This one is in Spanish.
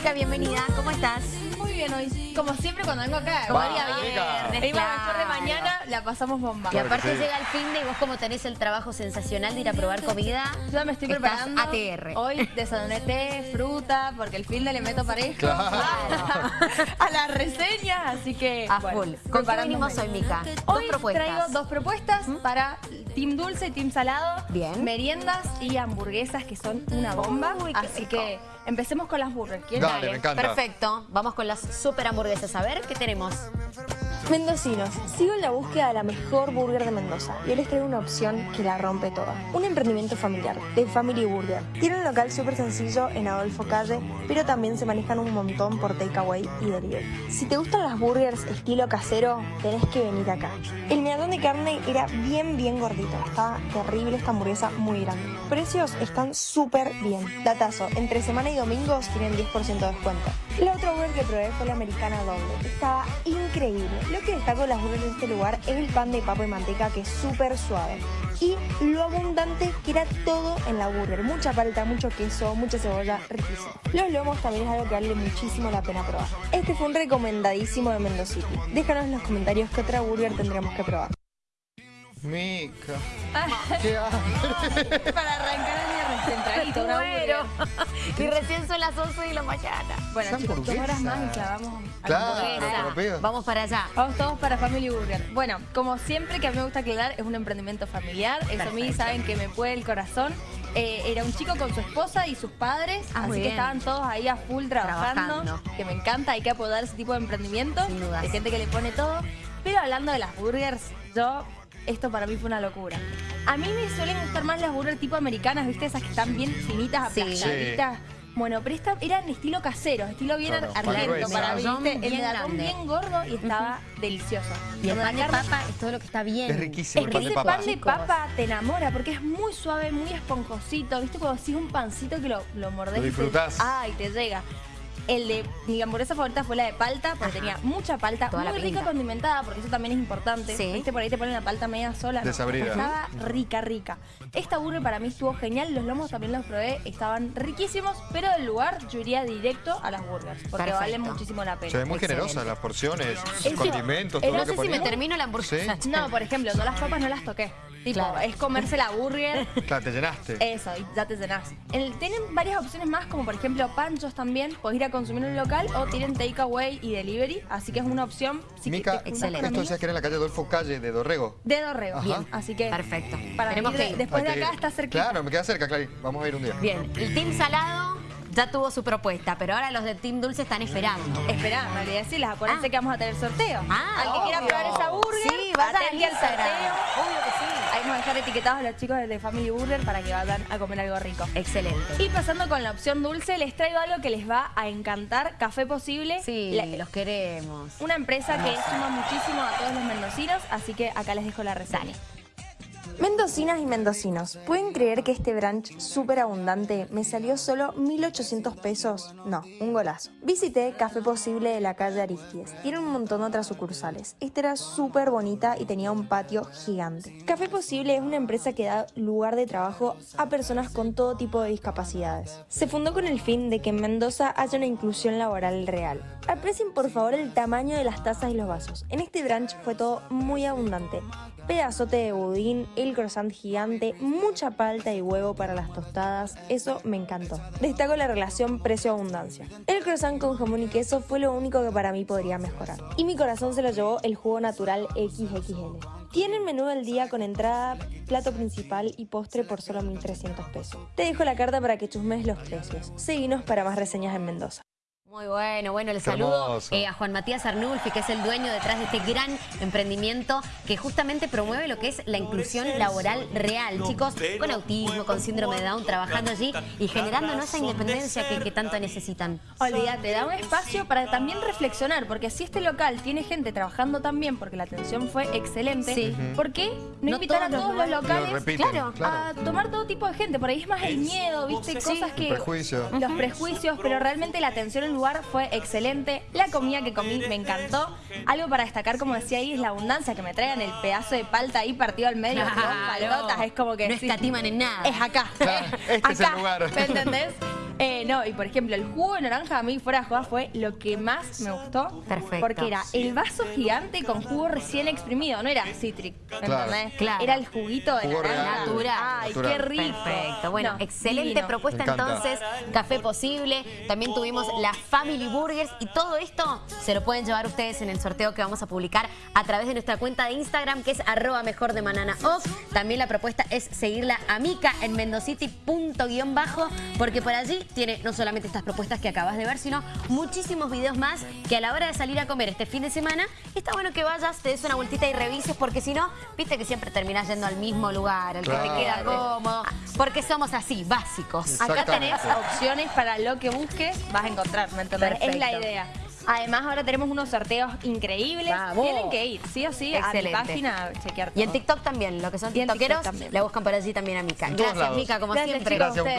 Mica, bienvenida. ¿Cómo estás? Muy bien hoy. Como siempre cuando vengo acá. Como día viernes, Venimos claro. mejor de mañana, la pasamos bomba. Y aparte sí. llega el fin de y vos como tenés el trabajo sensacional de ir a probar comida. Yo me estoy estás preparando. ATR. Hoy desayuné té, fruta, porque el fin de le meto parejo. Claro. A las reseñas, así que. A bueno, full. ¿Con qué venimos hoy, Mica? Hoy dos propuestas. traigo dos propuestas para Team Dulce y Team Salado. Bien. Meriendas y hamburguesas que son una bomba. Uy, así rico. que empecemos con las burgers. ¿Quién Dale, me encanta. Perfecto. Vamos con las super hamburguesas. A ver, ¿qué tenemos? Mendocinos, sigo en la búsqueda de la mejor burger de Mendoza y les traigo una opción que la rompe toda. Un emprendimiento familiar, de Family Burger. Tiene un local súper sencillo en Adolfo Calle, pero también se manejan un montón por takeaway y delivery. Si te gustan las burgers estilo casero, tenés que venir acá. El medallón de carne era bien, bien gordito. Estaba terrible esta hamburguesa, muy grande. Precios están súper bien. Datazo, entre semana y domingos tienen 10% de descuento. La otra burger que probé fue la americana doble. Estaba increíble. Lo que destaco de las burgers de este lugar es el pan de papa y manteca que es súper suave. Y lo abundante que era todo en la burger. Mucha palta, mucho queso, mucha cebolla, riquísimo. Los lomos también es algo que vale muchísimo la pena probar. Este fue un recomendadísimo de Mendocity. Déjanos en los comentarios qué otra burger tendremos que probar. Mica. ¿Qué hambre? Para arrancar el día centradito, una Muero. burger. y recién son las 11 de la mañana. Bueno, chicos, dos horas más y clavamos a la Claro. Vamos para allá. Vamos todos para Family Burger. Bueno, como siempre que a mí me gusta aclarar, es un emprendimiento familiar. Eso a mí saben que me puede el corazón. Eh, era un chico con su esposa y sus padres, Ah, así que estaban todos ahí a full trabajando, Trabajando. que me encanta, hay que apoyar ese tipo de emprendimiento, Sin dudas. de gente que le pone todo. Pero hablando de las burgers, yo, esto para mí fue una locura. A mí me suelen gustar más las burgers tipo americanas, ¿viste? Esas que están bien finitas, Sí. aplastaditas. Bueno, pero estas eran estilo casero, estilo bien Claro, argento para ¿viste? El bien medallón grande. bien gordo y estaba delicioso. Y el pan de papa es todo lo que está bien. Es riquísimo es el que pan de ese papa. pan de papa te enamora porque es muy suave, muy esponjosito. ¿Viste cuando sigues un pancito que lo, lo mordés? Lo disfrutás. Ay, te llega. El de mi hamburguesa favorita fue la de palta, porque Ajá. tenía mucha palta, Toda muy rica pinta. condimentada, porque eso también es importante. Sí. ¿Viste? Por ahí te ponen la palta media sola. no. Desabrida. Estaba rica, rica. Esta burger para mí estuvo genial, los lomos también los probé, estaban riquísimos, pero del lugar yo iría directo a las burgers, porque Perfecto. valen muchísimo la Se ve pena. muy Excelente. generosa las porciones, Eso. condimentos, Eh, todo no lo sé que si me termino la hamburguesa. Sí. No, por ejemplo, yo las papas no las toqué. Tipo, Claro. es comerse la burger Claro, te llenaste. Eso, ya te llenás. El- tienen varias opciones más, como por ejemplo panchos también. Podés ir a consumir en un local o tienen takeaway y delivery. Así que es una opción. Si Mica, te excelente. esto decías que era en la calle Adolfo Calle de Dorrego. De Dorrego. Ajá. Bien. Así que. Perfecto. Para Tenemos ir que ir. Después de Hay acá ir. está cerquita. Claro, me queda cerca, Clary. Vamos a ir un día. Bien, el Team Salado ya tuvo su propuesta, pero ahora los de Team Dulce están esperando. Esperá, no le decirles, acuérdense Ah. que vamos a tener sorteo. Ah, Al que quiera probar esa burger, Sí, al atendí al Instagram. sorteo. Obvio. Ahí vamos a dejar etiquetados a los chicos de Family Burger para que vayan a comer algo rico. Excelente. Y pasando con la opción dulce, les traigo algo que les va a encantar. Café Posible. Sí, La- los queremos. Una empresa que suma muchísimo a todos los mendocinos, así que acá les dejo la reseña. Mendocinas y mendocinos, ¿pueden creer que este brunch súper abundante me salió solo 1.800 pesos? No, un golazo. Visité Café Posible de la calle Aristides. Tiene un montón de otras sucursales. Esta era súper bonita y tenía un patio gigante. Café Posible es una empresa que da lugar de trabajo a personas con todo tipo de discapacidades. Se fundó con el fin de que en Mendoza haya una inclusión laboral real. Aprecien por favor el tamaño de las tazas y los vasos. En este brunch fue todo muy abundante. Pedazote de budín, el croissant gigante, mucha palta y huevo para las tostadas, eso me encantó. Destaco la relación precio-abundancia. El croissant con jamón y queso fue lo único que para mí podría mejorar. Y mi corazón se lo llevó el jugo natural XXL. Tienen menú del día con entrada, plato principal y postre por solo 1.300 pesos. Te dejo la carta para que chusmes los precios. Seguinos para más reseñas en Mendoza. Muy bueno, bueno, le Qué saludo eh, a Juan Matías Arnulfi, que es el dueño detrás de este gran emprendimiento que justamente promueve lo que es la inclusión laboral real. Chicos con autismo, con síndrome de Down, trabajando allí y generándonos esa independencia que, que tanto necesitan. Olvídate, da un espacio para también reflexionar, porque si este local tiene gente trabajando también, porque la atención fue excelente, Sí. ¿por qué no, No invitar a todos los los Lo locales repiten, claro, a tomar todo tipo de gente? Por ahí es más el miedo, ¿viste? Cosas que... Prejuicio. Los prejuicios, pero realmente la atención en el lugar fue excelente. La comida que comí me encantó. Algo para destacar, como decía ahí, es la abundancia que me traigan el pedazo de palta ahí partido al medio. con Claro. palotas, es como que No sí. escatiman en nada. Es acá. Claro, este es el Acá, lugar. ¿Me entendés? Eh, no, y por ejemplo, el jugo de naranja a mí fuera de joda fue lo que más me gustó. Perfecto. Porque era el vaso gigante con jugo recién exprimido, no era Citric, Claro. ¿entendés? Claro. Era el juguito de Jugo naranja. Natural. Ay, Natural. qué rico. Perfecto. Bueno, No, excelente divino. propuesta entonces. Café Posible. También tuvimos las Family Burgers y todo esto se lo pueden llevar ustedes en el sorteo que vamos a publicar a través de nuestra cuenta de Instagram que es arroba mejor de manana off. También la propuesta es seguirla a Mica en mendocity punto guion bajo porque por allí tiene no solamente estas propuestas que acabas de ver, sino muchísimos videos más que a la hora de salir a comer este fin de semana está bueno que vayas, te des una vueltita y revises porque si no, viste que siempre terminás yendo al mismo lugar, al que te queda cómodo, porque somos así, básicos. Acá tenés opciones para lo que busques, vas a encontrar, ¿me entendés? Es la idea. Además, ahora tenemos unos sorteos increíbles. Vamos. Tienen que ir, sí o sí, Excelente. a mi página a chequear Y en. TikTok también, lo que son TikTok tiktokeros, también. la buscan por allí también a Mica. Gracias. Mica, como Gracias, siempre. Gracias.